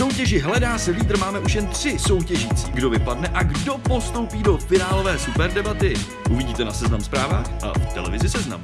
soutěži Hledá se lídr máme už jen tři soutěžící. Kdo vypadne a kdo postoupí do finálové superdebaty, uvidíte na Seznam zprávách a v televizi Seznam.